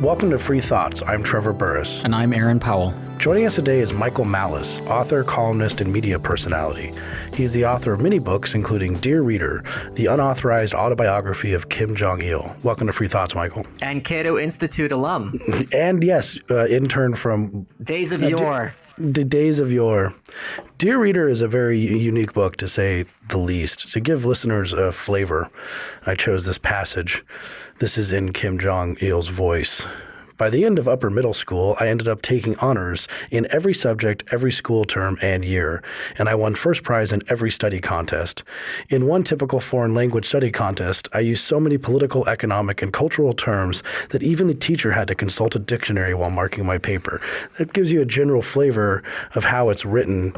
Welcome to Free Thoughts. I'm Trevor Burrus. And I'm Aaron Powell. Joining us today is Michael Malice, author, columnist, and media personality. He is the author of many books, including Dear Reader, the unauthorized autobiography of Kim Jong il. Welcome to Free Thoughts, Michael. And Cato Institute alum. and yes, uh, intern from Days of uh, Yore. the days of yore. Dear Reader is a very unique book, to say the least. To give listeners a flavor, I chose this passage. This is in Kim Jong il's voice. By the end of upper middle school, I ended up taking honors in every subject, every school term and year, and I won first prize in every study contest. In one typical foreign language study contest, I used so many political, economic, and cultural terms that even the teacher had to consult a dictionary while marking my paper. That gives you a general flavor of how it's written.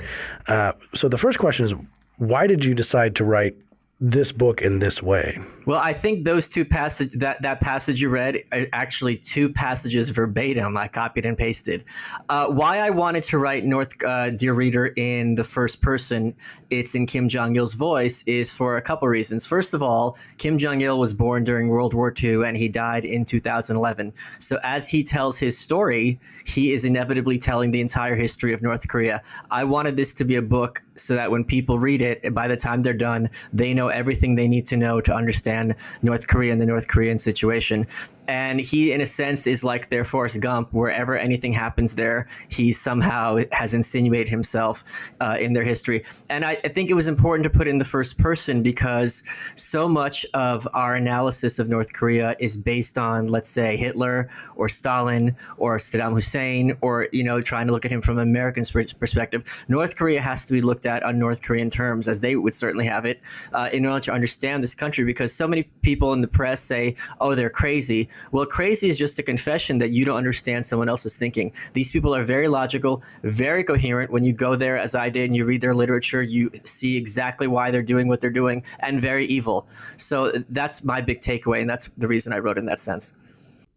Uh, so the first question is, why did you decide to write this book in this way? Well, I think those two passage that that passage you read are actually two passages verbatim. I copied and pasted. Uh, why I wanted to write North uh, Dear Reader in the first person, it's in Kim Jong Il's voice, is for a couple reasons. First of all, Kim Jong Il was born during World War II and he died in 2011. So as he tells his story, he is inevitably telling the entire history of North Korea. I wanted this to be a book so that when people read it, by the time they're done, they know everything they need to know to understand North Korea and the North Korean situation. And he, in a sense, is like their Forrest Gump. Wherever anything happens there, he somehow has insinuated himself uh, in their history. And I, I think it was important to put in the first person because so much of our analysis of North Korea is based on, let's say, Hitler or Stalin or Saddam Hussein, or you know, trying to look at him from an American perspective. North Korea has to be looked at on North Korean terms, as they would certainly have it, uh, in order to understand this country. Because so many people in the press say, "Oh, they're crazy." Well, crazy is just a confession that you don't understand someone else's thinking. These people are very logical, very coherent. When you go there, as I did, and you read their literature, you see exactly why they're doing what they're doing, and very evil. So that's my big takeaway, and that's the reason I wrote in that sense.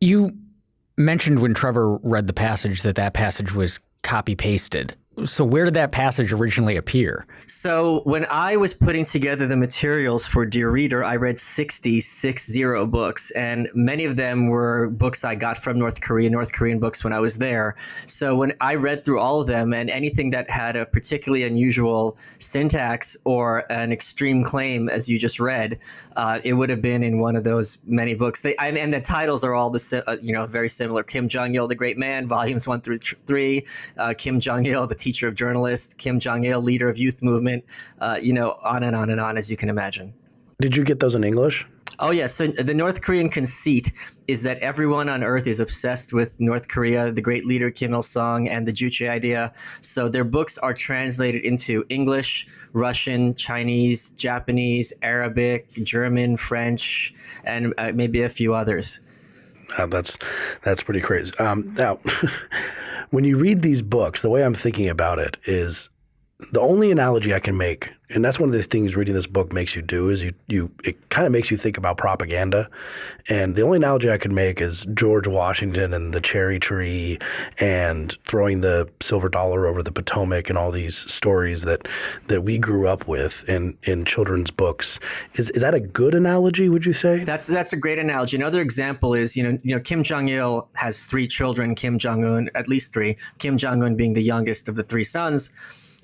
You mentioned when Trevor read the passage that that passage was copy pasted. So where did that passage originally appear? So when I was putting together the materials for Dear Reader, I read 60, 60 books, and many of them were books I got from North Korea, North Korean books when I was there. So when I read through all of them and anything that had a particularly unusual syntax or an extreme claim, as you just read, uh, it would have been in one of those many books. They and the titles are all the uh, you know very similar. Kim Jong Il, the Great Man, volumes one through three. Uh, Kim Jong Il, the teacher of journalists, Kim Jong il, leader of youth movement, uh, you know, on and on and on, as you can imagine. Did you get those in English? Oh, yes. So the North Korean conceit is that everyone on earth is obsessed with North Korea, the great leader Kim Il sung, and the Juche idea. So their books are translated into English, Russian, Chinese, Japanese, Arabic, German, French, and uh, maybe a few others. Uh, that's that's pretty crazy. Um, now, when you read these books, the way I'm thinking about it is the only analogy I can make and that's one of the things reading this book makes you do is you you it kind of makes you think about propaganda. And the only analogy i could make is george washington and the cherry tree and throwing the silver dollar over the potomac and all these stories that that we grew up with in in children's books. Is is that a good analogy would you say? That's that's a great analogy. Another example is you know you know kim jong-il has three children kim jong-un at least three kim jong-un being the youngest of the three sons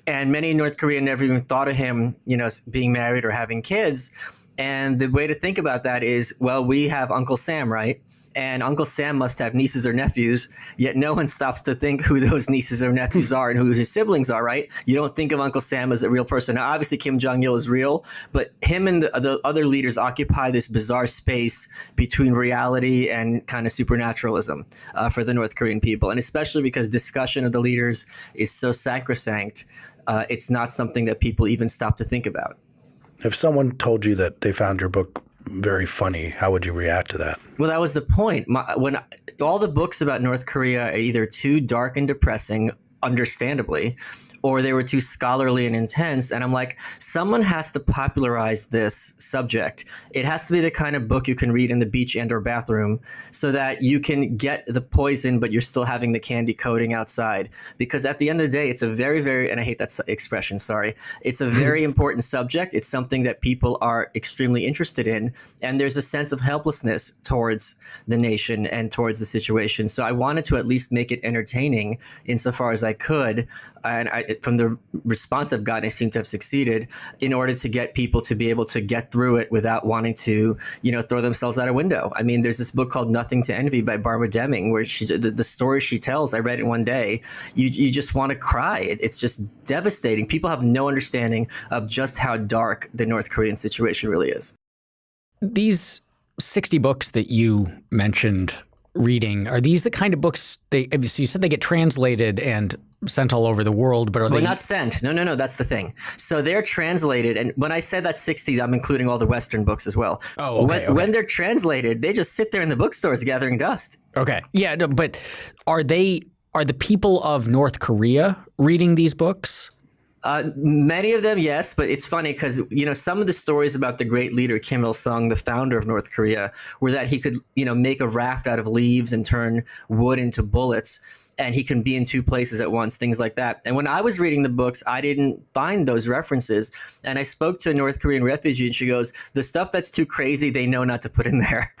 and many in North Korea never even thought of him, you know, being married or having kids. And the way to think about that is, well, we have Uncle Sam, right? And Uncle Sam must have nieces or nephews, yet no one stops to think who those nieces or nephews are and who his siblings are, right? You don't think of Uncle Sam as a real person. Now, obviously, Kim Jong il is real, but him and the, the other leaders occupy this bizarre space between reality and kind of supernaturalism uh, for the North Korean people. And especially because discussion of the leaders is so sacrosanct uh, it's not something that people even stop to think about. If someone told you that they found your book very funny, how would you react to that? Well, that was the point. My, when all the books about North Korea are either too dark and depressing, understandably, or they were too scholarly and intense. And I'm like, someone has to popularize this subject. It has to be the kind of book you can read in the beach and or bathroom so that you can get the poison, but you're still having the candy coating outside. Because at the end of the day, it's a very, very, and I hate that expression, sorry. It's a mm-hmm. very important subject. It's something that people are extremely interested in. And there's a sense of helplessness towards the nation and towards the situation. So I wanted to at least make it entertaining insofar as I could and I, from the response I've gotten, I seem to have succeeded in order to get people to be able to get through it without wanting to, you know, throw themselves out a window. I mean, there's this book called Nothing to Envy by Barbara Demick, where she the, the story she tells. I read it one day. You you just want to cry. It, it's just devastating. People have no understanding of just how dark the North Korean situation really is. These 60 books that you mentioned reading are these the kind of books they so you said they get translated and sent all over the world but are well, they not sent. No no no that's the thing. So they're translated and when i said that 60 i'm including all the western books as well. Oh okay, when, okay. when they're translated they just sit there in the bookstores gathering dust. Okay. Yeah no, but are they are the people of north korea reading these books? Uh, many of them, yes, but it's funny because you know some of the stories about the great leader Kim Il Sung, the founder of North Korea, were that he could you know make a raft out of leaves and turn wood into bullets, and he can be in two places at once, things like that. And when I was reading the books, I didn't find those references, and I spoke to a North Korean refugee, and she goes, "The stuff that's too crazy, they know not to put in there."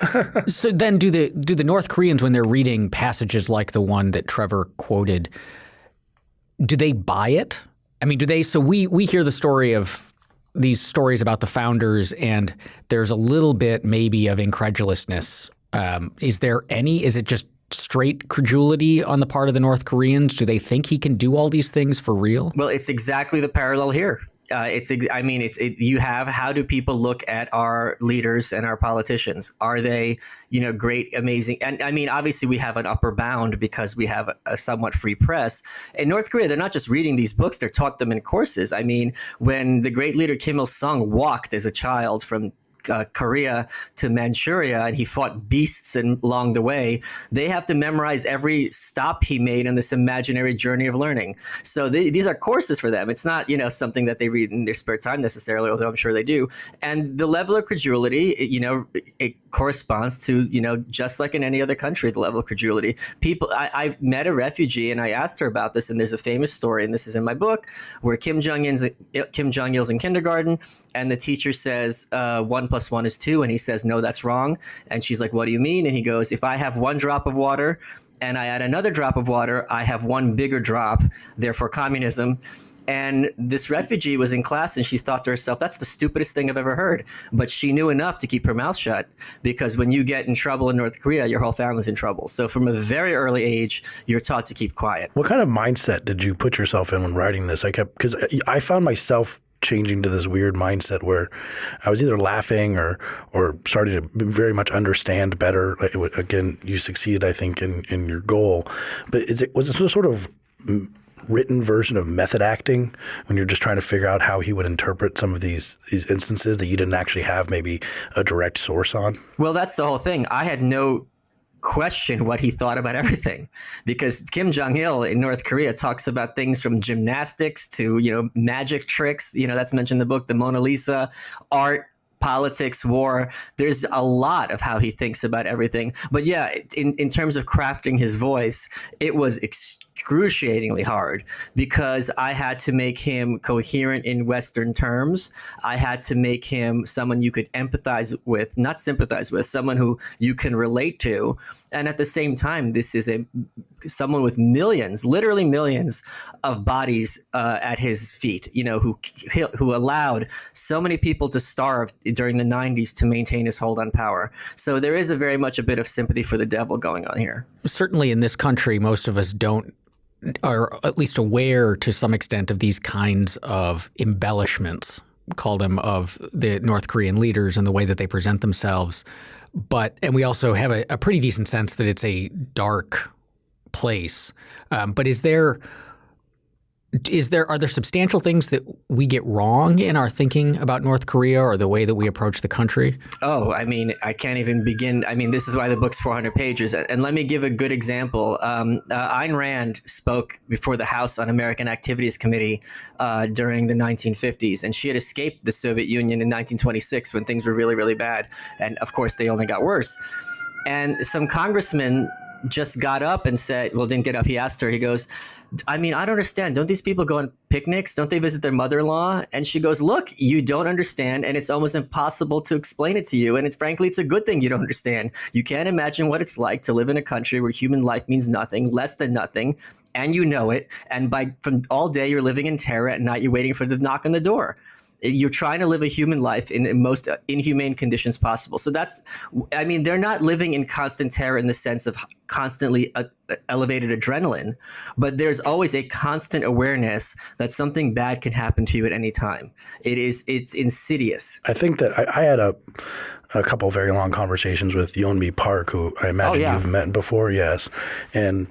so then, do the do the North Koreans when they're reading passages like the one that Trevor quoted? Do they buy it? I mean, do they? So we we hear the story of these stories about the founders, and there's a little bit maybe of incredulousness. Um, is there any? Is it just straight credulity on the part of the North Koreans? Do they think he can do all these things for real? Well, it's exactly the parallel here uh, it's I mean it's it, you have how do people look at our leaders and our politicians? Are they you know great, amazing? And I mean obviously we have an upper bound because we have a, a somewhat free press. In North Korea, they're not just reading these books; they're taught them in courses. I mean, when the great leader Kim Il Sung walked as a child from uh, Korea to Manchuria and he fought beasts in, along the way, they have to memorize every stop he made in this imaginary journey of learning. So these are courses for them. It's not, you know, something that they read in their spare time necessarily, although I'm sure they do. And the level of credulity, it, you know, it corresponds to, you know, just like in any other country, the level of credulity. People, I, I met a refugee and I asked her about this, and there's a famous story, and this is in my book, where Kim Jong Un's Kim Jong Il's in kindergarten, and the teacher says uh, one plus one is two. And he says, no, that's wrong. And she's like, what do you mean? And he goes, if I have one drop of water and I add another drop of water, I have one bigger drop, therefore communism. And this refugee was in class and she thought to herself, that's the stupidest thing I've ever heard. But she knew enough to keep her mouth shut because when you get in trouble in North Korea, your whole family's in trouble. So from a very early age, you're taught to keep quiet. What kind of mindset did you put yourself in when writing this? I kept, because I found myself changing to this weird mindset where I was either laughing or or starting to very much understand better. Again, you succeeded, I think, in in your goal. But is it was a sort of written version of method acting when you're just trying to figure out how he would interpret some of these these instances that you didn't actually have maybe a direct source on? Well, that's the whole thing. I had no question what he thought about everything because Kim Jong Il in North Korea talks about things from gymnastics to you know magic tricks you know that's mentioned in the book the Mona Lisa art politics war there's a lot of how he thinks about everything but yeah in in terms of crafting his voice it was extremely excruciatingly hard because I had to make him coherent in Western terms. I had to make him someone you could empathize with, not sympathize with, someone who you can relate to. And at the same time, this is a someone with millions, literally millions of bodies uh, at his feet, you know, who who allowed so many people to starve during the 90s to maintain his hold on power. So there is a very much a bit of sympathy for the devil going on here. Certainly in this country, most of us don't are at least aware to some extent of these kinds of embellishments, call them of the North Korean leaders and the way that they present themselves. But and we also have a, a pretty decent sense that it's a dark place. Um, but is there is there are there substantial things that we get wrong in our thinking about North Korea or the way that we approach the country? Oh, I mean, I can't even begin. I mean, this is why the book's 400 pages. And let me give a good example. Um, uh, Ayn Rand spoke before the House Un-American Activities Committee uh, during the 1950s, and she had escaped the Soviet Union in 1926 when things were really, really bad. And of course, they only got worse. And some congressman just got up and said, well, didn't get up. He asked her, he goes, I mean, I don't understand. Don't these people go on picnics? Don't they visit their mother in law? And she goes, Look, you don't understand, and it's almost impossible to explain it to you. And it's frankly, it's a good thing you don't understand. You can't imagine what it's like to live in a country where human life means nothing, less than nothing, and you know it. And by from all day you're living in terror, at night you're waiting for the knock on the door you're trying to live a human life in the most inhumane conditions possible. So that's, I mean, they're not living in constant terror in the sense of constantly uh, elevated adrenaline, but there's always a constant awareness that something bad can happen to you at any time. It is, it's insidious. I think that I, I had a, a couple very long conversations with Yeonmi Park, who I imagine oh, yeah. you've met before, yes, and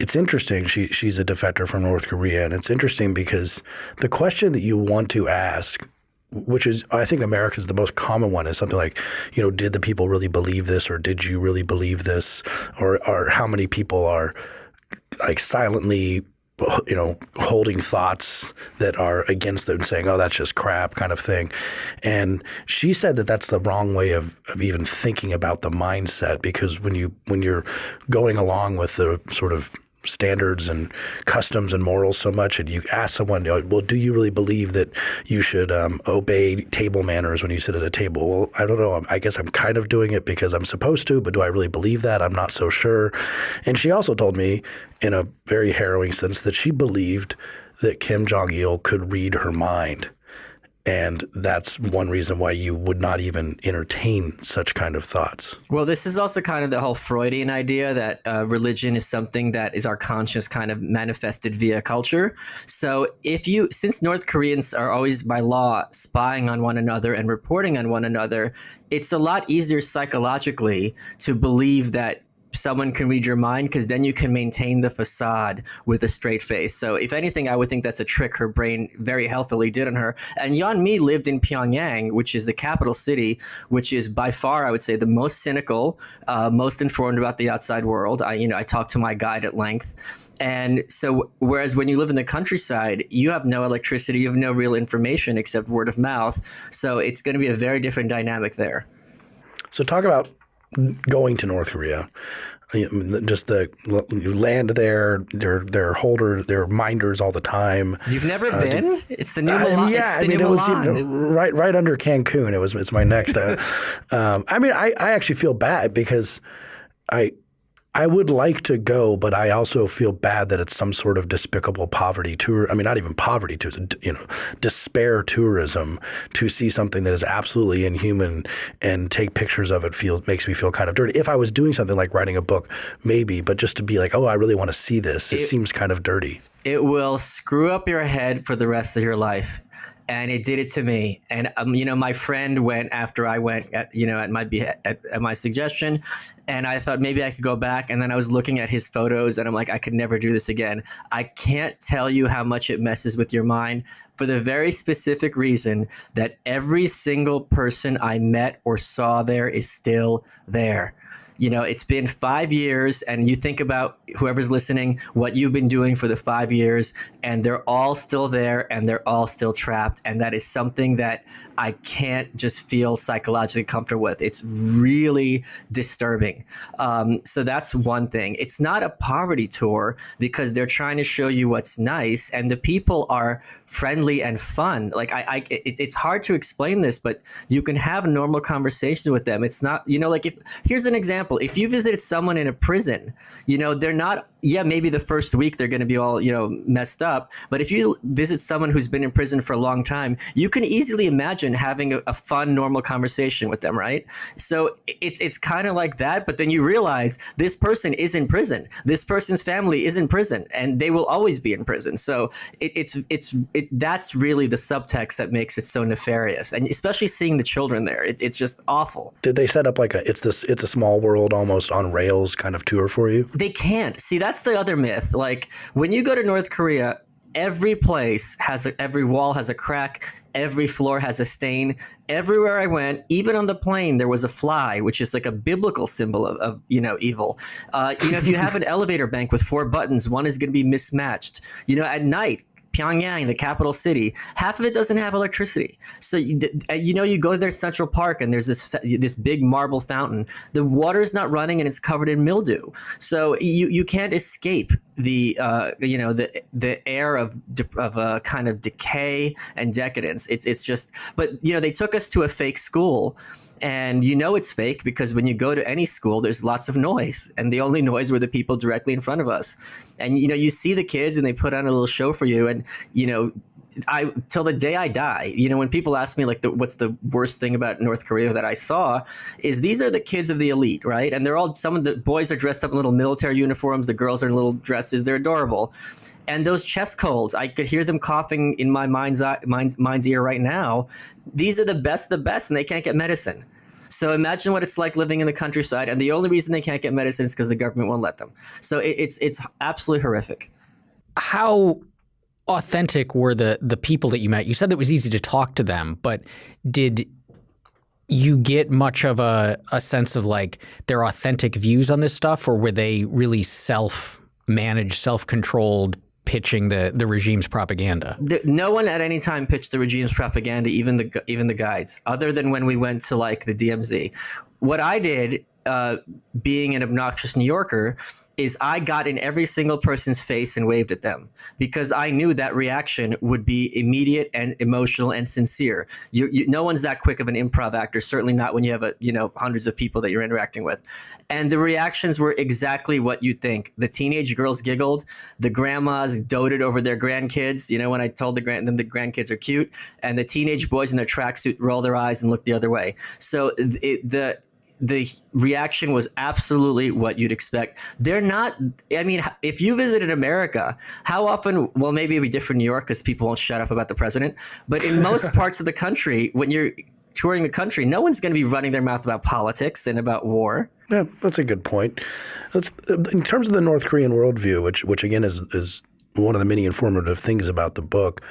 it's interesting. She she's a defector from North Korea, and it's interesting because the question that you want to ask, which is I think America's the most common one, is something like, you know, did the people really believe this, or did you really believe this, or or how many people are like silently you know, holding thoughts that are against them, saying, "Oh, that's just crap," kind of thing. And she said that that's the wrong way of, of even thinking about the mindset because when you when you're going along with the sort of standards and customs and morals so much and you ask someone well do you really believe that you should um, obey table manners when you sit at a table? Well i don't know. I guess i'm kind of doing it because i'm supposed to but do i really believe that? I'm not so sure. And she also told me in a very harrowing sense that she believed that kim jong-il could read her mind and that's one reason why you would not even entertain such kind of thoughts. Well, this is also kind of the whole Freudian idea that uh, religion is something that is our conscious kind of manifested via culture. So, if you, since North Koreans are always by law spying on one another and reporting on one another, it's a lot easier psychologically to believe that someone can read your mind because then you can maintain the facade with a straight face. So if anything, I would think that's a trick her brain very healthily did on her. And Yeonmi lived in Pyongyang, which is the capital city, which is by far, I would say, the most cynical, uh, most informed about the outside world. I, you know, I talked to my guide at length. And so, whereas when you live in the countryside, you have no electricity, you have no real information except word of mouth. So it's going to be a very different dynamic there. So talk about going to North Korea. Just the you land there, they're they're holders, they're minders all the time. You've never uh, been? it's the new uh, Milan. Yeah, I mean it was you know, right right under Cancun. It was it's my next. Uh, um, I mean I I actually feel bad because I I would like to go, but I also feel bad that it's some sort of despicable poverty tour. I mean, not even poverty tourism, you know, despair tourism to see something that is absolutely inhuman and take pictures of it feels makes me feel kind of dirty. If I was doing something like writing a book, maybe, but just to be like, oh, I really want to see this, it, it seems kind of dirty. It will screw up your head for the rest of your life and it did it to me. And um, you know, my friend went after I went, at, you know, at my at, at my suggestion, and I thought maybe I could go back. And then I was looking at his photos, and I'm like, I could never do this again. I can't tell you how much it messes with your mind for the very specific reason that every single person I met or saw there is still there you know, it's been five years, and you think about whoever's listening, what you've been doing for the five years, and they're all still there and they're all still trapped. And that is something that I can't just feel psychologically comfortable with. It's really disturbing. Um, so that's one thing. It's not a poverty tour because they're trying to show you what's nice, and the people are friendly and fun. Like I, I it, it's hard to explain this, but you can have a normal conversations with them. It's not, you know, like if here's an example: if you visited someone in a prison, you know, they're not yeah, maybe the first week they're going to be all, you know, messed up. But if you visit someone who's been in prison for a long time, you can easily imagine having a, a fun, normal conversation with them, right? So it's it's kind of like that. But then you realize this person is in prison. This person's family is in prison, and they will always be in prison. So it, it's it's it, that's really the subtext that makes it so nefarious, and especially seeing the children there, it, it's just awful. Did they set up like a it's this it's a small world almost on rails kind of tour for you? They can't see that's the other myth. Like when you go to North Korea, every place has a, every wall has a crack. Every floor has a stain. Everywhere i went even on the plane there was a fly which is like a biblical symbol of, of you know evil. Uh, you know if you have an elevator bank with four buttons one is going to be mismatched. You know at night Pyongyang, the capital city, half of it doesn't have electricity. So you, uh, you know you go to their Central Park and there's this this big marble fountain. The water is not running and it's covered in mildew. So you you can't escape the uh, you know the the air of of a kind of decay and decadence. It's it's just but you know they took us to a fake school and you know it's fake because when you go to any school there's lots of noise. And the only noise were the people directly in front of us. And you know you see the kids and they put on a little show for you. And you know I till the day I die, you know, when people ask me like, the, what's the worst thing about North Korea that I saw, is these are the kids of the elite, right? And they're all some of the boys are dressed up in little military uniforms, the girls are in little dresses, they're adorable, and those chest colds, I could hear them coughing in my mind's eye, mind's, mind's ear right now. These are the best, the best, and they can't get medicine. So imagine what it's like living in the countryside, and the only reason they can't get medicine is because the government won't let them. So it, it's it's absolutely horrific. How authentic were the the people that you met? You said that it was easy to talk to them, but did you get much of a, a sense of like their authentic views on this stuff, or were they really self managed, self controlled pitching the the regime's propaganda? No one at any time pitched the regime's propaganda, even the even the guides, other than when we went to like the DMZ. What I did, uh, being an obnoxious New Yorker, is I got in every single person's face and waved at them because I knew that reaction would be immediate and emotional and sincere. You, you, no one's that quick of an improv actor, certainly not when you have a, you know hundreds of people that you're interacting with. And the reactions were exactly what you think. The teenage girls giggled, the grandmas doted over their grandkids. You know when I told the grand them the grandkids are cute, and the teenage boys in their tracksuit roll their eyes and look the other way. So it, the the reaction was absolutely what you'd expect. They're not. I mean, if you visited America, how often? Well, maybe it'd be different in New York because people won't shut up about the president. But in most parts of the country, when you're touring the country, no one's going to be running their mouth about politics and about war. Yeah, that's a good point. Let's, in terms of the North Korean worldview, which which again is is one of the many informative things about the book.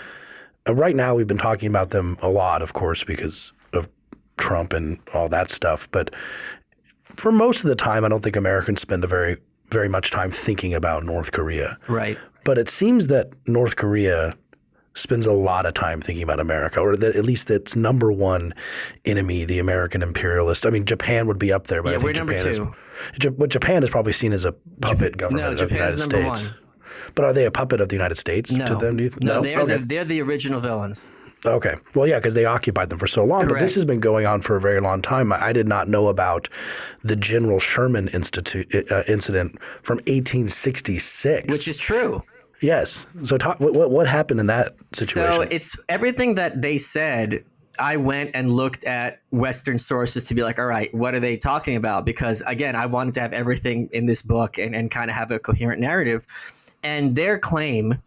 Uh, right now, we've been talking about them a lot, of course, because Trump and all that stuff. But for most of the time, I don't think Americans spend a very very much time thinking about North Korea. Right. But it seems that North Korea spends a lot of time thinking about America, or that at least its number one enemy, the American imperialist. I mean, Japan would be up there, but yeah, I think Japan is. But Japan is probably seen as a puppet government no, of the United States. One. But are they a puppet of the United States no. to them? Do you th- no, no, they're, okay. the, they're the original villains. Okay. Well, yeah, because they occupied them for so long. Correct. But this has been going on for a very long time. I did not know about the General Sherman Institute uh, incident from 1866, which is true. Yes. So, talk, what what happened in that situation? So it's everything that they said. I went and looked at Western sources to be like, all right, what are they talking about? Because again, I wanted to have everything in this book and, and kind of have a coherent narrative. And their claim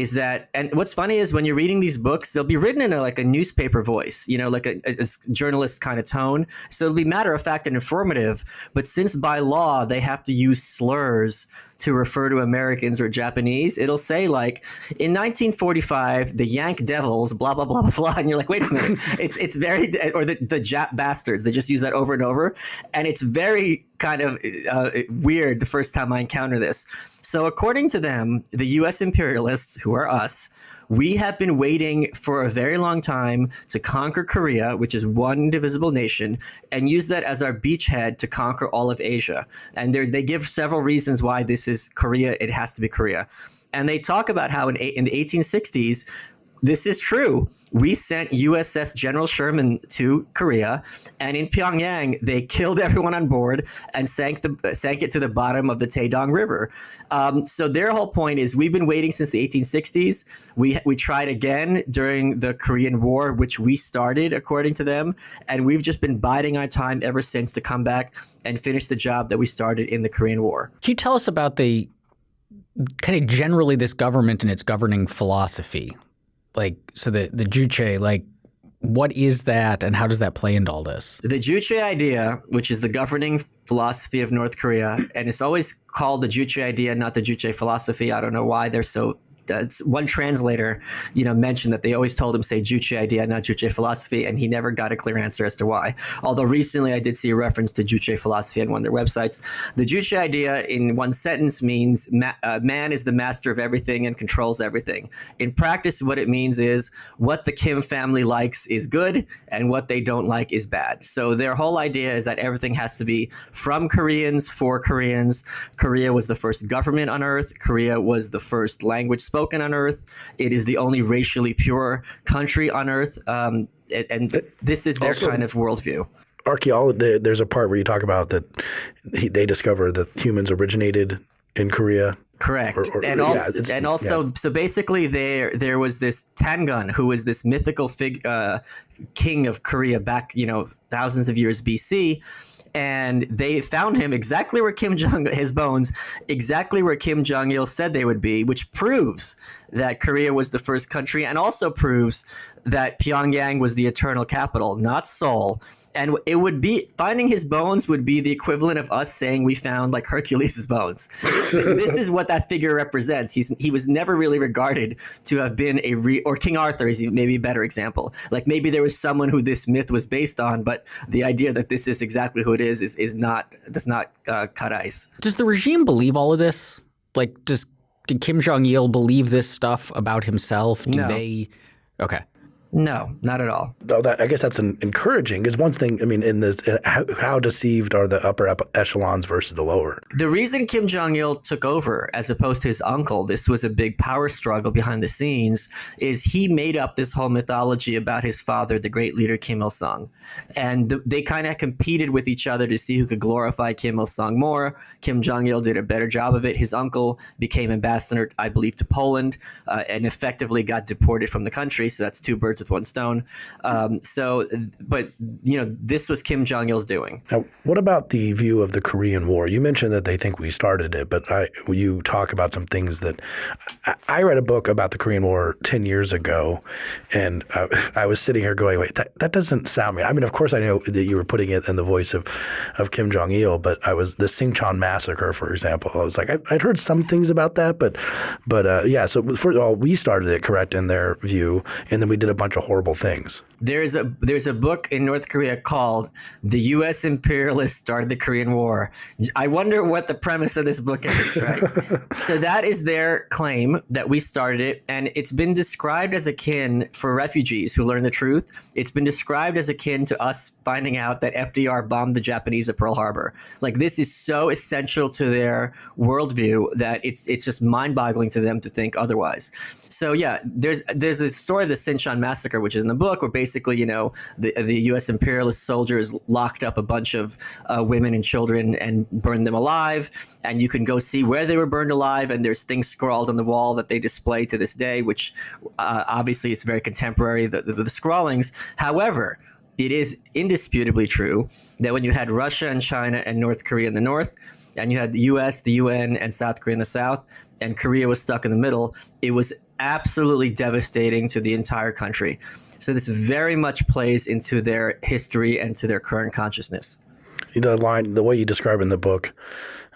is that and what's funny is when you're reading these books they'll be written in a, like a newspaper voice you know like a, a, a journalist kind of tone. So it'll be matter of fact and informative but since by law they have to use slurs to refer to Americans or Japanese, it'll say like in 1945 the Yank Devils, blah blah blah blah blah, and you're like, wait a minute, it's it's very or the the Jap bastards. They just use that over and over, and it's very kind of uh, weird the first time I encounter this. So according to them, the U.S. imperialists, who are us, we have been waiting for a very long time to conquer Korea, which is one divisible nation, and use that as our beachhead to conquer all of Asia. And they give several reasons why this is Korea. It has to be Korea. And they talk about how in, in the 1860s, this is true. We sent USS General Sherman to Korea, and in Pyongyang, they killed everyone on board and sank the sank it to the bottom of the Taedong River. Um, so their whole point is we've been waiting since the 1860s. We we tried again during the Korean War, which we started according to them, and we've just been biding our time ever since to come back and finish the job that we started in the Korean War. Can you tell us about the kind of generally this government and its governing philosophy? Like so the the Juche like what is that and how does that play into all this? The Juche idea, which is the governing philosophy of North Korea, and it's always called the Juche idea, not the Juche philosophy. I don't know why they're so one translator, you know, mentioned that they always told him say Juche idea, not Juche philosophy, and he never got a clear answer as to why. Although recently I did see a reference to Juche philosophy on one of their websites. The Juche idea, in one sentence, means ma- uh, man is the master of everything and controls everything. In practice, what it means is what the Kim family likes is good, and what they don't like is bad. So their whole idea is that everything has to be from Koreans for Koreans. Korea was the first government on earth. Korea was the first language spoken on earth. It is the only racially pure country on earth. Um, and this is their also, kind of worldview. Archaeology. There's a part where you talk about that they discover that humans originated in Korea. Correct, or, or, and also, yeah, and also, yeah. so basically, there there was this Tangun, who was this mythical fig, uh, king of Korea back, you know, thousands of years BC, and they found him exactly where Kim Jong his bones exactly where Kim Jong Il said they would be, which proves that Korea was the first country, and also proves that Pyongyang was the eternal capital, not Seoul. And it would be finding his bones would be the equivalent of us saying we found like Hercules' bones. this is what that figure represents. He's he was never really regarded to have been a re or King Arthur is maybe a better example. Like maybe there was someone who this myth was based on, but the idea that this is exactly who it is is is not does not uh, cut ice. Does the regime believe all of this? Like, does did Kim Jong Il believe this stuff about himself? Do no. they? Okay. No, not at all. Oh, that, I guess that's an encouraging. Is one thing. I mean, in this, how, how, deceived are the upper echelons versus the lower? The reason Kim Jong Il took over, as opposed to his uncle, this was a big power struggle behind the scenes. Is he made up this whole mythology about his father, the great leader Kim Il Sung, and the, they kind of competed with each other to see who could glorify Kim Il Sung more. Kim Jong Il did a better job of it. His uncle became ambassador, I believe, to Poland, uh, and effectively got deported from the country. So that's two birds birds with one stone. Um, so, but you know, this was Kim Jong Il's doing. Now, what about the view of the Korean War? You mentioned that they think we started it, but I, you talk about some things that I, I read a book about the Korean War ten years ago, and uh, I was sitting here going, "Wait, that, that doesn't sound me." I mean, of course, I know that you were putting it in the voice of of Kim Jong Il, but I was the Sinchon massacre, for example. I was like, I, would heard some things about that, but but uh, yeah. So first of all, we started it correct in their view, and then we did a bunch bunch of horrible things. There's a there's a book in North Korea called "The U.S. Imperialists Started the Korean War." I wonder what the premise of this book is. Right. so that is their claim that we started it, and it's been described as akin for refugees who learn the truth. It's been described as akin to us finding out that FDR bombed the Japanese at Pearl Harbor. Like this is so essential to their worldview that it's it's just mind-boggling to them to think otherwise. So yeah, there's there's a story of the Sinchon massacre, which is in the book, where basically, you know, the the U.S. imperialist soldiers locked up a bunch of uh, women and children and burned them alive. And you can go see where they were burned alive, and there's things scrawled on the wall that they display to this day, which uh, obviously it's very contemporary. The, the, the scrawlings, however. It is indisputably true that when you had Russia and China and North Korea in the north, and you had the US, the UN, and South Korea in the south, and Korea was stuck in the middle, it was absolutely devastating to the entire country. So this very much plays into their history and to their current consciousness. The line, the way you describe in the book,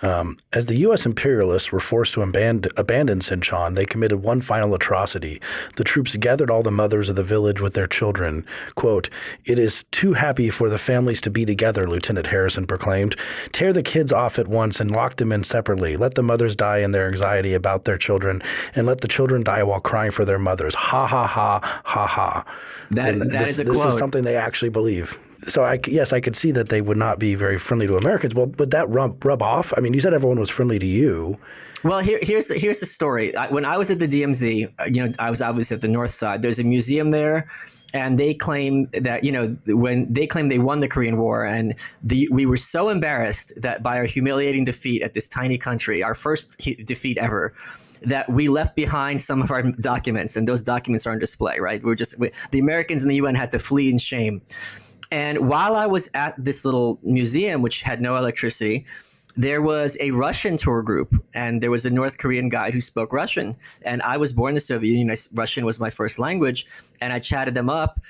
um, as the U.S. imperialists were forced to abandon, abandon Sinchon, they committed one final atrocity. The troops gathered all the mothers of the village with their children. Quote, It is too happy for the families to be together, Lieutenant Harrison proclaimed. Tear the kids off at once and lock them in separately. Let the mothers die in their anxiety about their children, and let the children die while crying for their mothers. Ha ha ha ha ha. That, that this, is a this is something they actually believe so I, yes, I could see that they would not be very friendly to Americans. Well, would that rub, rub off? I mean, you said everyone was friendly to you. Well, here, here's here's the story. When I was at the DMZ, uh, you know, I was obviously at the north side. There's a museum there, and they claim that you know when they claim they won the Korean War, and the, we were so embarrassed that by our humiliating defeat at this tiny country, our first defeat ever, that we left behind some of our documents, and those documents are on display. Right? We're just we, the Americans in the UN had to flee in shame. And while I was at this little museum, which had no electricity, there was a Russian tour group, and there was a North Korean guide who spoke Russian. And I was born in the Soviet Union. Russian was my first language, and I chatted them up.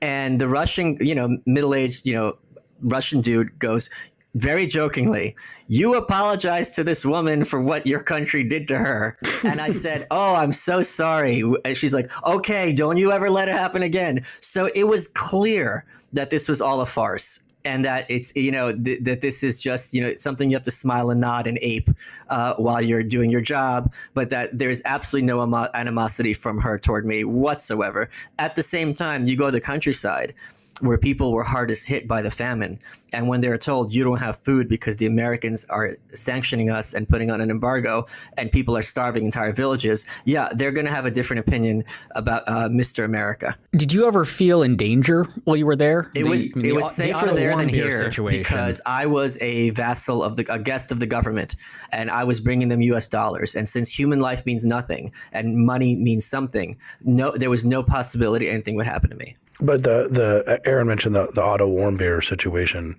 And the Russian, you know, middle aged, you know, Russian dude goes, very jokingly, You apologize to this woman for what your country did to her. And I said, Oh, I'm so sorry. And she's like, Okay, don't you ever let it happen again. So it was clear that this was all a farce and that it's you know th- that this is just you know something you have to smile and nod and ape uh, while you're doing your job, but that there's absolutely no animosity from her toward me whatsoever. At the same time, you go to the countryside where people were hardest hit by the famine. And when they're told you don't have food because the Americans are sanctioning us and putting on an embargo and people are starving entire villages, yeah, they're going to have a different opinion about uh, Mr. America. Did you ever feel in danger while you were there? It the, was, I mean, it was safer the there than here situation. because I was a vassal of the, a guest of the government and I was bringing them US dollars. And since human life means nothing and money means something, no, there was no possibility anything would happen to me. But the the Aaron mentioned the the Otto Warmbier situation.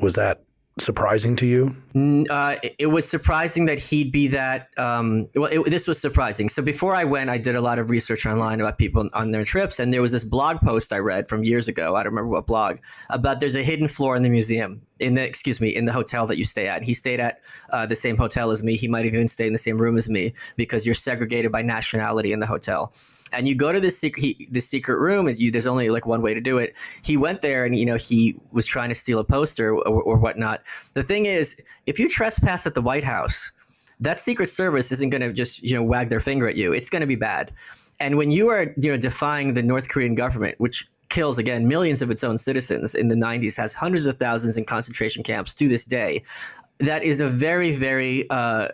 Was that surprising to you? Uh, it was surprising that he'd be that. Um, well, it, this was surprising. So before I went, I did a lot of research online about people on their trips, and there was this blog post I read from years ago. I don't remember what blog about. There's a hidden floor in the museum. In the excuse me, in the hotel that you stay at. He stayed at uh, the same hotel as me. He might have even stayed in the same room as me because you're segregated by nationality in the hotel and you go to this secret this secret room and you there's only like one way to do it. He went there and you know he was trying to steal a poster or, or whatnot. The thing is if you trespass at the white house that secret service isn't going to just you know wag their finger at you. It's going to be bad. And when you are you know defying the north korean government which kills again millions of its own citizens in the 90s has hundreds of thousands in concentration camps to this day that is a very very uh,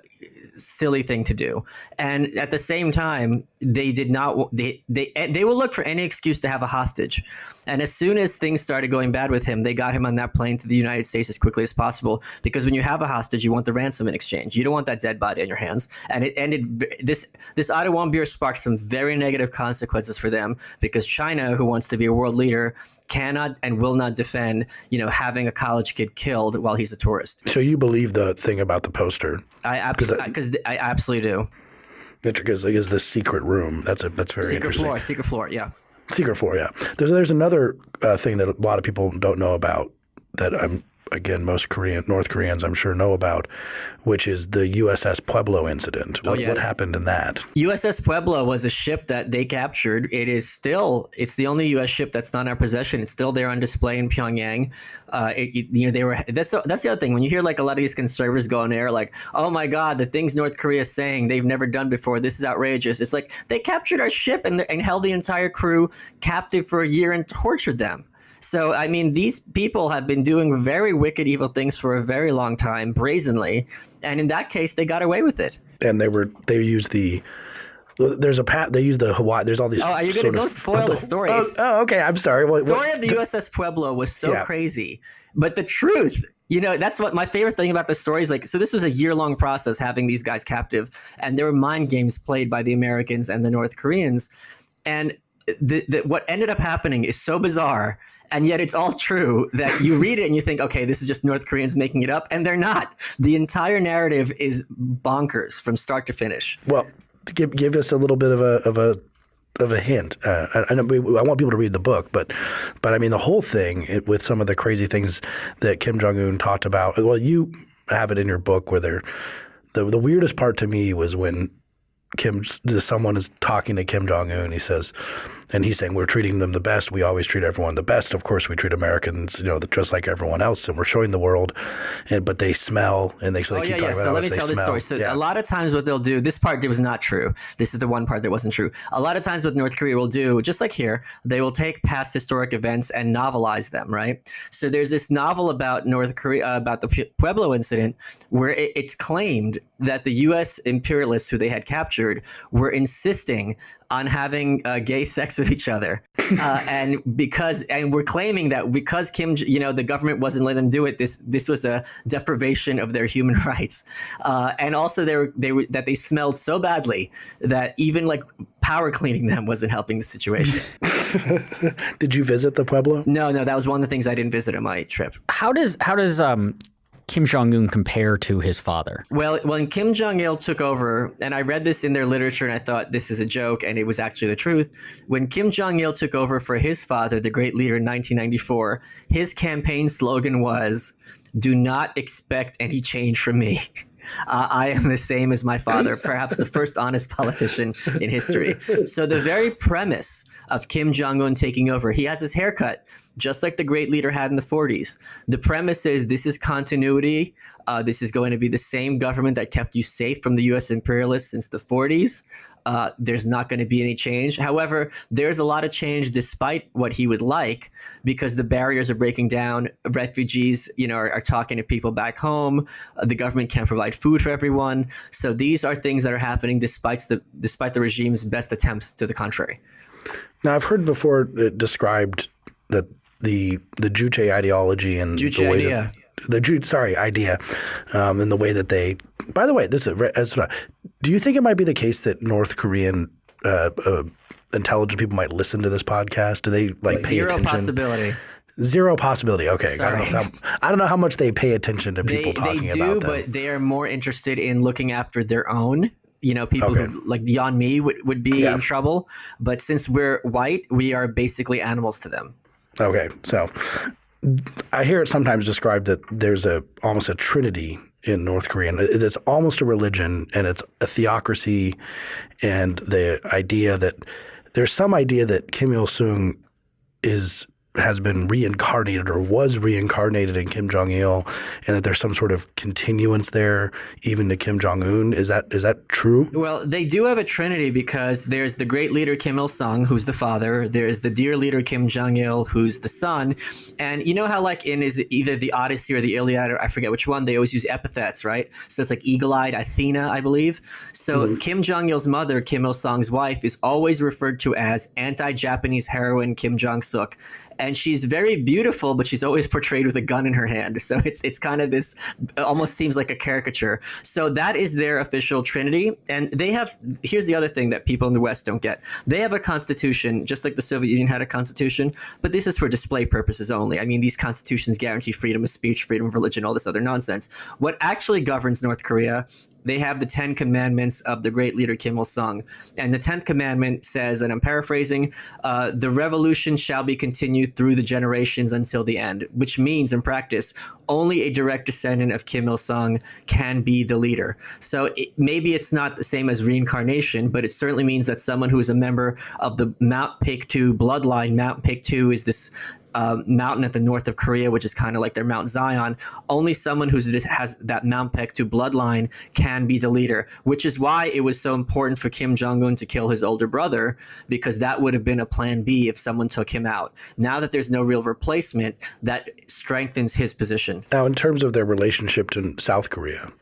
silly thing to do. And at the same time they did not they they eh, they will look for any excuse to have a hostage. And as soon as things started going bad with him they got him on that plane to the united states as quickly as possible. Because when you have a hostage you want the ransom in exchange. You don't want that dead body on your hands. And it ended this this Otto Warmbier sparked some very negative consequences for them. Because china who wants to be a world leader cannot and will not defend you know having a college kid killed while he's a tourist. So you believe the thing about the poster? I because I absolutely do because like, is this secret room. That's a that's very secret floor, secret floor, yeah. Secret floor, yeah. There's there's another uh, thing that a lot of people don't know about that I'm again, most Korean North Koreans I'm sure know about, which is the USS Pueblo incident. Oh, what, oh, yes. what happened in that? USS Pueblo was a ship that they captured. It is still it's the only U.S. ship that's not in our possession. It's still there on display in Pyongyang. Uh, it, you know they were that's that's the other thing when you hear like a lot of these conservatives go on air like oh my god the things North Korea is saying they've never done before this is outrageous. It's like they captured our ship and, and held the entire crew captive for a year and tortured them. So, I mean, these people have been doing very wicked, evil things for a very long time, brazenly. And in that case, they got away with it. And they were, they used the, there's a pat. They use the Hawaii. There's all these. Oh, are you gonna don't spoil the story? Oh, oh, okay. I'm sorry. What, the story of the USS Pueblo was so yeah. crazy, but the truth, you know, that's what my favorite thing about the story is. Like, so this was a year long process having these guys captive, and there were mind games played by the Americans and the North Koreans, and the, the, what ended up happening is so bizarre and yet it's all true that you read it and you think, okay, this is just North Koreans making it up, and they're not. The entire narrative is bonkers from start to finish. Well, give give us a little bit of a of a of a hint. Uh, I, I, I, want people to read the book, but but I mean the whole thing it, with some of the crazy things that Kim Jong Un talked about. Well, you have it in your book where they're the the weirdest part to me was when Kim someone is talking to Kim Jong Un. He says, and he's saying we're treating them the best. We always treat everyone the best. Of course, we treat Americans, you know, just like everyone else, and we're showing the world. And but they smell, and they, so they oh, keep yeah, talking yeah. about so let me tell this story. So yeah. a lot of times, what they'll do, this part was not true. This is the one part that wasn't true. A lot of times, what North Korea will do, just like here, they will take past historic events and novelize them. Right. So there's this novel about North Korea uh, about the Pueblo incident, where it, it's claimed that the U.S. imperialists who they had captured were insisting on having uh, gay sex with each other, uh, and because and we're claiming that because Kim, you know, the government wasn't letting them do it. This this was a deprivation of their human rights, uh, and also they were they were that they smelled so badly that even like power cleaning them wasn't helping the situation. Did you visit the Pueblo? No, no, that was one of the things I didn't visit on my trip. How does how does um Kim Jong Un compare to his father? Well, when Kim Jong Il took over, and I read this in their literature, and I thought this is a joke, and it was actually the truth. When Kim Jong Il took over for his father, the great leader in 1994, his campaign slogan was, "Do not expect any change from me." Uh, I am the same as my father, perhaps the first honest politician in history. So, the very premise of Kim Jong un taking over, he has his haircut just like the great leader had in the 40s. The premise is this is continuity. Uh, this is going to be the same government that kept you safe from the US imperialists since the 40s. Uh, there's not going to be any change. However, there's a lot of change despite what he would like because the barriers are breaking down. Refugees, you know, are, are talking to people back home. Uh, the government can't provide food for everyone. So these are things that are happening despite the despite the regime's best attempts to the contrary. Now, I've heard before it described that the the Juche ideology and Juche the way idea. that the Ju sorry idea, um, and the way that they. By the way, this is as do you think it might be the case that North Korean uh, uh, intelligent people might listen to this podcast? Do they like pay Zero attention? possibility. Zero possibility. Okay, I don't, know how, I don't know how much they pay attention to people They, talking they do, about them. but they are more interested in looking after their own. You know, people Okay. who like Yeonmi would, would be Yeah. in trouble. But since we're white, we are basically animals to them. Okay, so I hear it sometimes described that there's a almost a trinity in North Korea. And It's almost a religion, and it's a theocracy, and the idea that there's some idea that Kim Il Sung is has been reincarnated or was reincarnated in Kim Jong Il, and that there's some sort of continuance there, even to Kim Jong Un. Is that is that true? Well, they do have a trinity because there's the great leader Kim Il Sung, who's the father. There's the dear leader Kim Jong Il, who's the son. And you know how, like, in is either the Odyssey or the Iliad, or I forget which one, they always use epithets, right? So it's like eagle eyed Athena, I believe. So mm-hmm. Kim Jong Il's mother, Kim Il Sung's wife, is always referred to as anti Japanese heroine Kim Jong Suk. And she's very beautiful, but she's always portrayed with a gun in her hand. So it's it's kind of this almost seems like a caricature. So that is their official trinity. And they have here's the other thing that people in the West don't get. They have a constitution, just like the Soviet Union had a constitution, but this is for display purposes only. I mean, these constitutions guarantee freedom of speech, freedom of religion, all this other nonsense. What actually governs North Korea they have the Ten Commandments of the great leader Kim Il Sung. And the Tenth Commandment says, and I'm paraphrasing, uh, the revolution shall be continued through the generations until the end, which means in practice, only a direct descendant of Kim Il Sung can be the leader. So it, maybe it's not the same as reincarnation, but it certainly means that someone who is a member of the Mount Paektu bloodline, Mount Paektu is this uh, mountain at the north of Korea, which is kind of like their Mount Zion. Only someone who has that Mount Paektu bloodline can be the leader, which is why it was so important for Kim Jong Un to kill his older brother, because that would have been a plan B if someone took him out. Now that there's no real replacement, that strengthens his position. Now, in terms of their relationship to South Korea,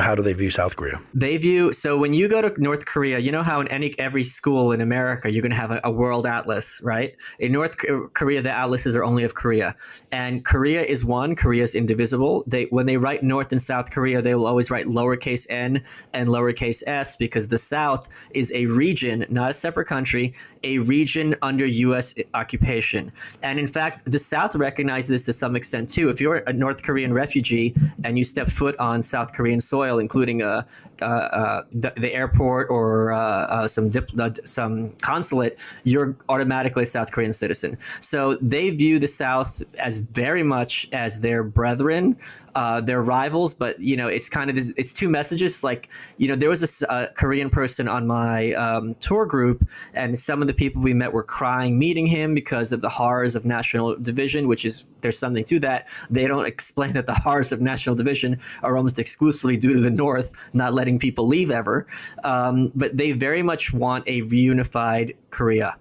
how do they view South Korea? They view so when you go to North Korea, you know how in any every school in America you're going to have a, a world atlas, right? In North Korea, the atlases are only of Korea, and Korea is one. Korea is indivisible. They when they write North and South Korea, they will always write lowercase n and lowercase s because the South is a region, not a separate country, a region under U.S. occupation. And in fact, the South recognizes this to some extent too. If you're a North Korean refugee and you step foot on South Korean soil, including uh, uh, uh, the, the airport or some dip, some consulate, you're automatically a South Korean citizen. So they view the South as very much as their brethren, uh, their rivals. But you know, it's kind of it's two messages. Like you know, there was this uh, Korean person on my um, tour group, and some of the people we met were crying meeting him because of the horrors of national division, which is there's something to that. They don't explain that the horrors of national division are almost exclusively due to the North not letting people leave ever. Um, but they very much want a reunified Korea.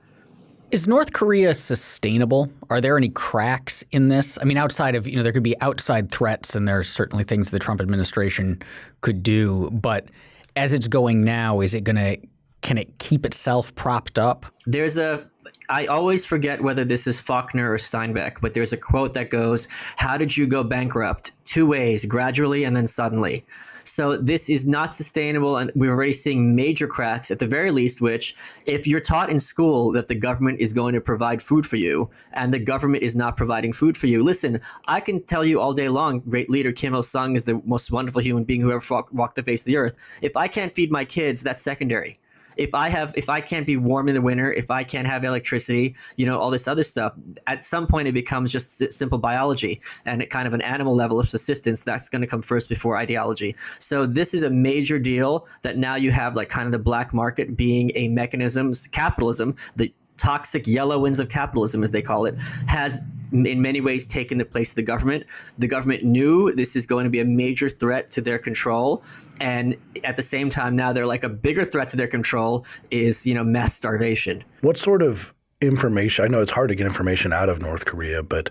Is North Korea sustainable? Are there any cracks in this? I mean, outside of, you know, there could be outside threats and there are certainly things the Trump administration could do. But as it's going now, is it going to, can it keep itself propped up? There's a I always forget whether this is Faulkner or Steinbeck, but there's a quote that goes, How did you go bankrupt? Two ways, gradually and then suddenly. So this is not sustainable, and we're already seeing major cracks at the very least. Which, if you're taught in school that the government is going to provide food for you, and the government is not providing food for you, listen, I can tell you all day long, great leader Kim Il Sung is the most wonderful human being who ever walked the face of the earth. If I can't feed my kids, that's secondary if I have if I can't be warm in the winter, if I can't have electricity, you know, all this other stuff, at some point it becomes just simple biology and it kind of an animal level of subsistence that's going to come first before ideology. So this is a major deal that now you have like kind of the black market being a mechanism, capitalism, the toxic yellow winds of capitalism, as they call it, has in many ways taken the place of the government. The government knew this is going to be a major threat to their control, and at the same time, now they're like a bigger threat to their control is you know mass starvation. What sort of information? I know it's hard to get information out of North Korea, but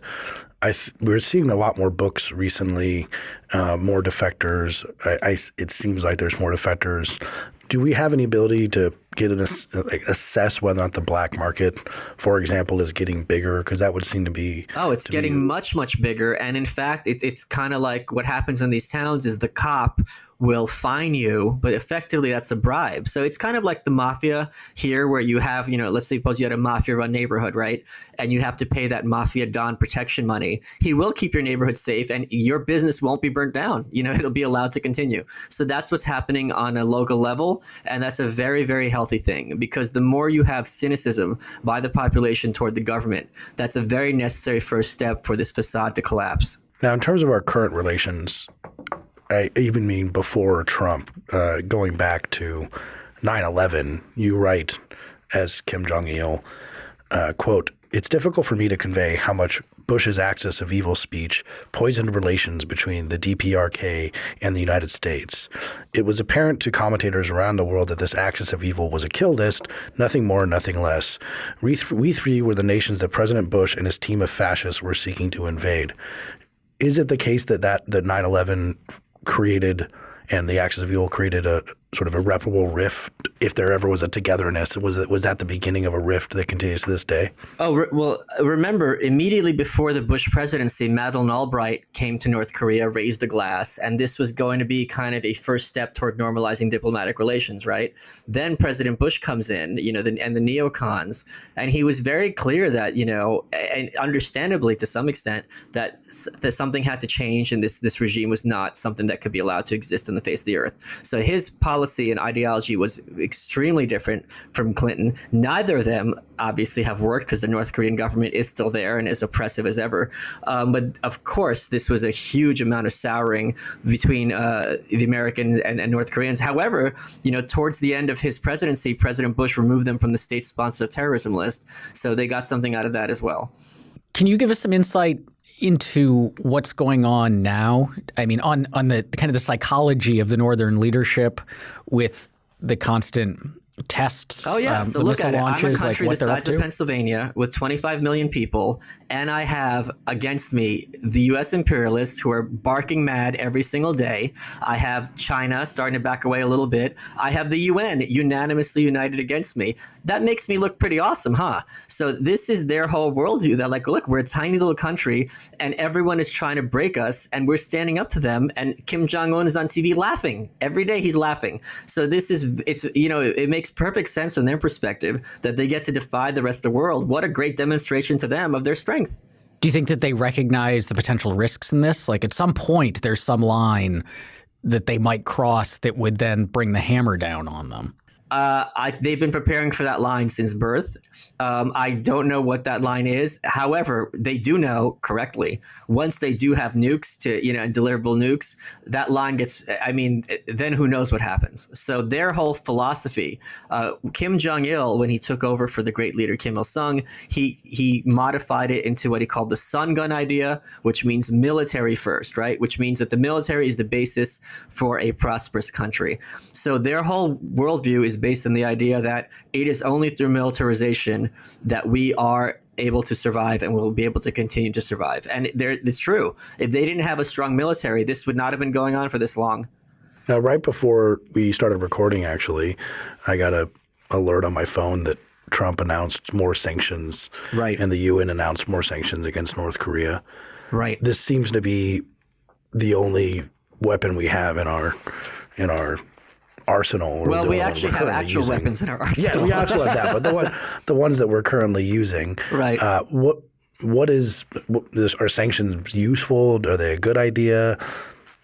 I we're seeing a lot more books recently, uh, more defectors. I, I, it seems like there's more defectors do we have any ability to get an uh, like assess whether or not the black market, for example, is getting bigger? Because that would seem to be oh, it's getting be... much much bigger. And in fact, it, it's kind of like what happens in these towns is the cop will fine you, but effectively that's a bribe. So it's kind of like the mafia here, where you have, you know, let's say suppose you had a mafia run neighborhood, right? And you have to pay that mafia don protection money. He will keep your neighborhood safe and your business won't be burnt down. You know, it'll be allowed to continue. So that's what's happening on a local level. And that's a very, very healthy thing because the more you have cynicism by the population toward the government, that's a very necessary first step for this facade to collapse. Now, in terms of our current relations, I even mean before Trump, uh, going back to 9/11, you write as Kim Jong Il, uh, quote, "It's difficult for me to convey how much Bush's axis of evil speech poisoned relations between the DPRK and the United States. It was apparent to commentators around the world that this axis of evil was a kill list, nothing more, nothing less. We, th we three were the nations that President Bush and his team of fascists were seeking to invade." Is it the case that that, that 9/11 created and the axis of evil created a sort of irreparable rift if there ever was a togetherness was it was that the beginning of a rift that continues to this day? Oh re- well remember immediately before the bush presidency madeleine albright came to north korea raised the glass and this was going to be kind of a first step toward normalizing diplomatic relations right? Then president bush comes in you know the, and the neocons and he was very clear that you know and understandably to some extent that that something had to change and this this regime was not something that could be allowed to exist on the face of the earth. So his policy policy and ideology was extremely different from Clinton. Neither of them obviously have worked because the North Korean government is still there and as oppressive as ever. Um, but of course, this was a huge amount of souring between uh, the American and, and, North Koreans. However, you know, towards the end of his presidency, President Bush removed them from the state-sponsored terrorism list, so they got something out of that as well. Can you give us some insight into what's going on now. I mean, on on the kind of the psychology of the northern leadership with the constant tests. Oh yeah, um, so look at it. I'm a country like the size of Pennsylvania with 25 million people, and I have against me the U.S. imperialists who are barking mad every single day. I have China starting to back away a little bit. I have the UN unanimously united against me. That makes me look pretty awesome, huh? So this is their whole worldview. That like, look, we're a tiny little country, and everyone is trying to break us, and we're standing up to them. And Kim Jong Un is on TV laughing every day. He's laughing. So this is it's you know it makes perfect sense from their perspective that they get to defy the rest of the world. What a great demonstration to them of their strength. Do you think that they recognize the potential risks in this? Like at some point, there's some line that they might cross that would then bring the hammer down on them. Uh, I, they've been preparing for that line since birth. Um, I don't know what that line is. However, they do know correctly. Once they do have nukes to, you know, and deliverable nukes, that line gets, I mean, then who knows what happens. So their whole philosophy, uh, Kim Jong il, when he took over for the great leader Kim Il sung, he, he modified it into what he called the Songun idea, which means military first, right? Which means that the military is the basis for a prosperous country. So their whole worldview is based on the idea that it is only through militarization that we are able to survive and will be able to continue to survive. And it's true. If they didn't have a strong military, this would not have been going on for this long. Now, right before we started recording, actually, I got a alert on my phone that Trump announced more sanctions, right? And the UN announced more sanctions against North Korea. Right. This seems to be the only weapon we have in our in our arsenal. well, we actually have actual using. weapons in our arsenal. Yeah, we actually have that, but the one, the ones that we're currently using. Right. Uh, what what is what, are sanctions useful? Are they a good idea?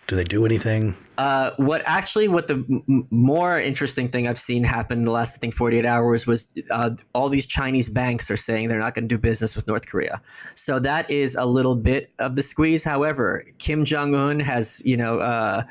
Do they do anything? Uh, what actually, what the m- more interesting thing I've seen happen in the last, I think, 48 hours was uh, all these Chinese banks are saying they're not going to do business with North Korea. So that is a little bit of the squeeze. However, Kim Jong Un has, you know, uh,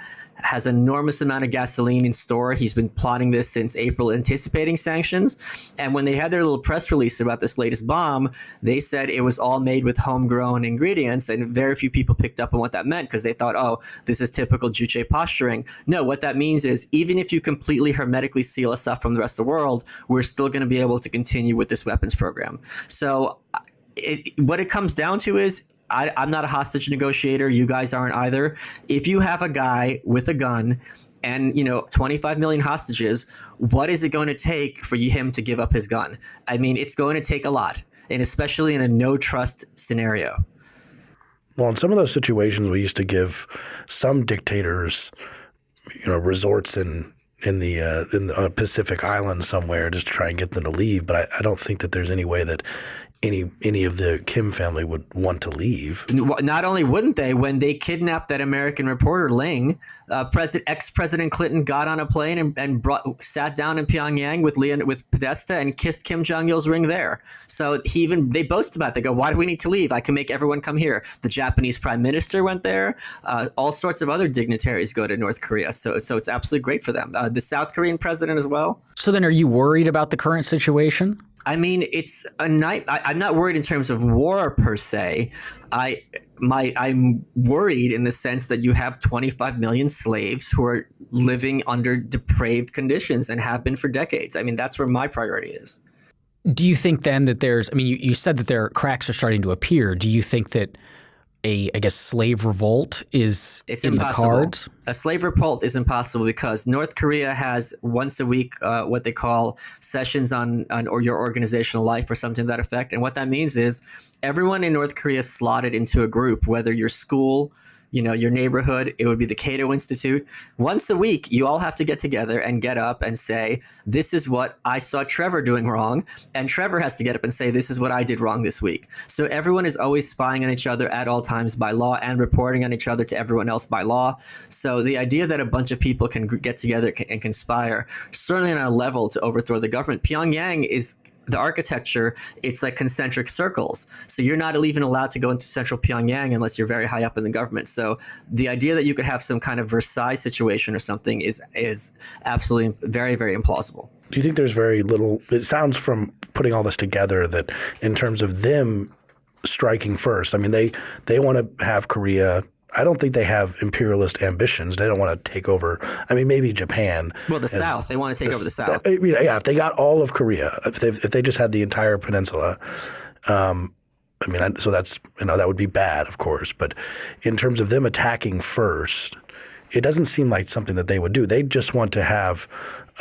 has enormous amount of gasoline in store. He's been plotting this since April, anticipating sanctions. And when they had their little press release about this latest bomb, they said it was all made with homegrown ingredients, and very few people picked up on what that meant because they thought, oh, this is typical Juche posturing. No, what that means is even if you completely hermetically seal us off from the rest of the world, we're still going to be able to continue with this weapons program. So it, what it comes down to is I, I'm not a hostage negotiator. You guys aren't either. If you have a guy with a gun and you know 25 million hostages, what is it going to take for him to give up his gun? I mean, it's going to take a lot, and especially in a no trust scenario. Well, in some of those situations, we used to give some dictators, you know, resorts in in the uh, in the Pacific Islands somewhere just to try and get them to leave. But I, I don't think that there's any way that any any of the Kim family would want to leave. Not only wouldn't they, when they kidnapped that American reporter Ling, uh, President ex President Clinton got on a plane and, and brought sat down in Pyongyang with Leon with Podesta and kissed Kim Jong Il's ring there. So he even they boast about. It. They go, "Why do we need to leave? I can make everyone come here." The Japanese Prime Minister went there. Uh, all sorts of other dignitaries go to North Korea. So so it's absolutely great for them. Uh, the South Korean president as well. So then, are you worried about the current situation? I mean, it's a night. I, am not worried in terms of war per se. I my I'm worried in the sense that you have 25 million slaves who are living under depraved conditions and have been for decades. I mean, that's where my priority is. Do you think then that there's? I mean, you, you said that there cracks are starting to appear. Do you think that a I guess slave revolt is it's in impossible. the cards? A slave revolt is impossible because North Korea has once a week uh, what they call sessions on on or your organizational life or something to that effect, and what that means is everyone in North Korea is slotted into a group, whether your school you know, your neighborhood, it would be the Cato Institute. Once a week, you all have to get together and get up and say, This is what I saw Trevor doing wrong. And Trevor has to get up and say, This is what I did wrong this week. So everyone is always spying on each other at all times by law and reporting on each other to everyone else by law. So the idea that a bunch of people can get together and conspire, certainly on a level to overthrow the government, Pyongyang is the architecture, it's like concentric circles. So you're not even allowed to go into central Pyongyang unless you're very high up in the government. So the idea that you could have some kind of Versailles situation or something is is absolutely very very implausible. Do you think there's very little? It sounds from putting all this together that in terms of them striking first. I mean, they they want to have Korea I don't think they have imperialist ambitions. They don't want to take over. I mean, maybe Japan. Well, the South. They want to take the, over the South. I mean, yeah, if they got all of Korea, if they if they just had the entire peninsula, um, I mean, so that's you know that would be bad, of course. But in terms of them attacking first, it doesn't seem like something that they would do. They just want to have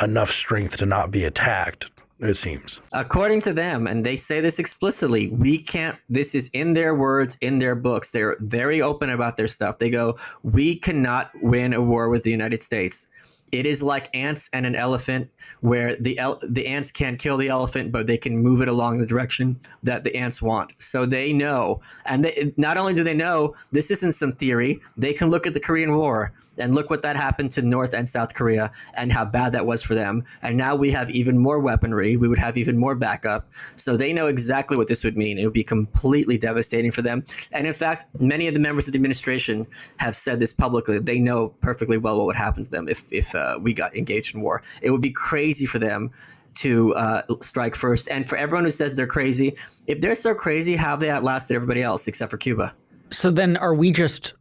enough strength to not be attacked it seems. According to them, and they say this explicitly, we can't, this is in their words, in their books. They're very open about their stuff. They go, we cannot win a war with the United States. It is like ants and an elephant, where the el- the ants can't kill the elephant, but they can move it along the direction that the ants want. So they know, and they, not only do they know, this isn't some theory. They can look at the Korean War and look what that happened to North and South Korea and how bad that was for them. And now we have even more weaponry. We would have even more backup. So they know exactly what this would mean. It would be completely devastating for them. And in fact, many of the members of the administration have said this publicly. They know perfectly well what would happen to them if, if uh, we got engaged in war. It would be crazy for them to uh, strike first. And for everyone who says they're crazy, if they're so crazy, how have they outlasted everybody else except for Cuba? So then are we just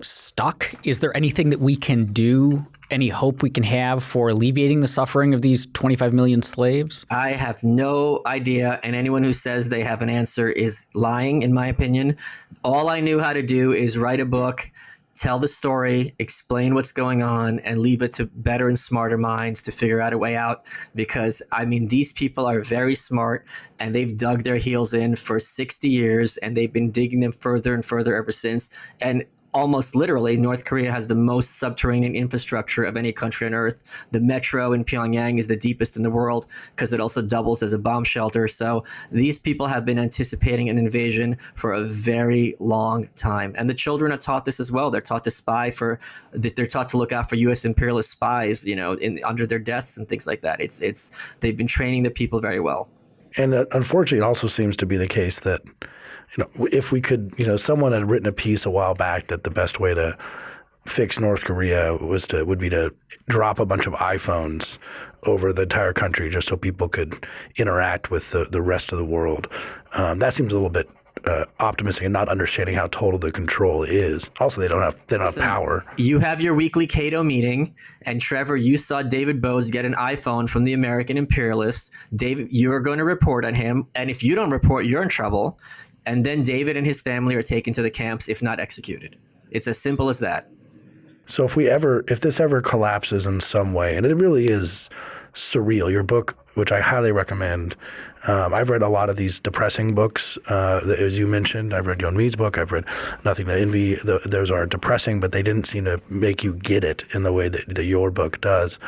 stuck? Is there anything that we can do, any hope we can have for alleviating the suffering of these 25 million slaves? I have no idea, and anyone who says they have an answer is lying, in my opinion. All I knew how to do is write a book, tell the story, explain what's going on, and leave it to better and smarter minds to figure out a way out. Because, I mean, these people are very smart and they've dug their heels in for 60 years and they've been digging them further and further ever since. And almost literally, North Korea has the most subterranean infrastructure of any country on earth. The metro in Pyongyang is the deepest in the world because it also doubles as a bomb shelter. So these people have been anticipating an invasion for a very long time. And the children are taught this as well. They're taught to spy for, they're taught to look out for U.S. imperialist spies, you know, in under their desks and things like that. It's, it's, they've been training the people very well. And uh, unfortunately, it also seems to be the case that you know, if we could, you know, someone had written a piece a while back that the best way to fix North Korea was to would be to drop a bunch of iPhones over the entire country just so people could interact with the, the rest of the world. Um, that seems a little bit uh, optimistic and not understanding how total the control is. Also, they don't have they don't have power. You have your weekly Cato meeting, and Trevor, you saw David Boaz get an iPhone from the American imperialists. David, you're going to report on him, and if you don't report, you're in trouble and then David and his family are taken to the camps, if not executed. It's as simple as that. So if we ever, if this ever collapses in some way, and it really is surreal, your book, which I highly recommend. Um, I've read a lot of these depressing books, uh, as you mentioned. I've read Yeon Mi's book. I've read Nothing to Envy. The, those are depressing, but they didn't seem to make you get it in the way that, that your book does.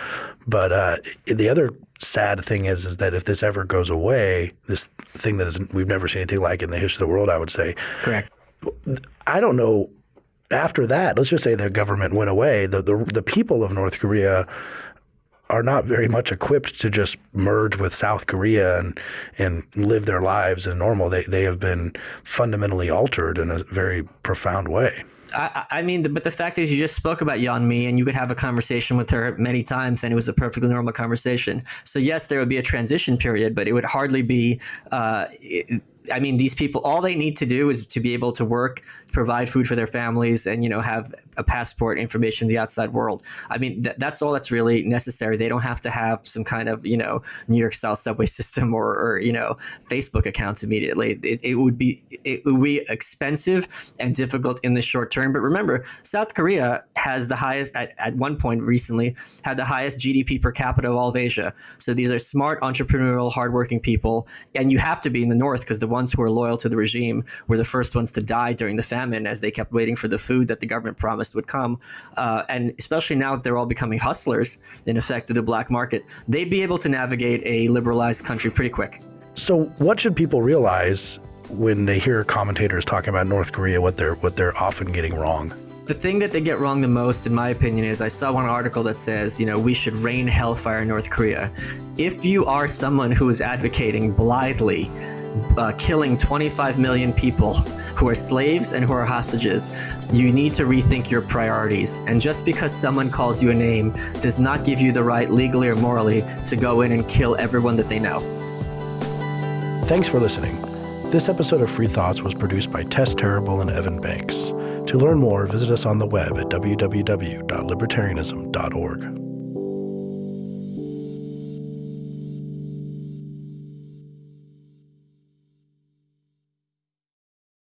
But uh, the other sad thing is is that if this ever goes away, this thing that is we've never seen anything like in the history of the world, I would say. Correct. I don't know. After that, let's just say the government went away. The the, the people of North Korea are not very much equipped to just merge with South Korea and and live their lives in normal. They they have been fundamentally altered in a very profound way. I, I, mean, but the fact is, you just spoke about Yeon Mi, and you could have a conversation with her many times, and it was a perfectly normal conversation. So yes, there would be a transition period, but it would hardly be. Uh, it, I mean, these people, all they need to do is to be able to work, provide food for their families, and you know have a passport, information the outside world. I mean, th- that's all that's really necessary. They don't have to have some kind of you know New York style subway system or, or you know Facebook accounts immediately. It, it would be it would be expensive and difficult in the short term. But remember, South Korea has the highest at, at one point recently had the highest GDP per capita of all of Asia. So these are smart, entrepreneurial, hardworking people, and you have to be in the north because the ones who are loyal to the regime were the first ones to die during the famine as they kept waiting for the food that the government promised would come. Uh, and especially now that they're all becoming hustlers, in effect, of the black market, they'd be able to navigate a liberalized country pretty quick. So, what should people realize when they hear commentators talking about North Korea, what they're what they're often getting wrong? The thing that they get wrong the most, in my opinion, is I saw one article that says, you know, we should rain hellfire in North Korea. If you are someone who is advocating blithely uh, killing 25 million people who are slaves and who are hostages, you need to rethink your priorities. And just because someone calls you a name does not give you the right, legally or morally, to go in and kill everyone that they know. Thanks for listening. This episode of Free Thoughts was produced by Tess Terrible and Evan Banks. To learn more, visit us on the web at www.libertarianism.org.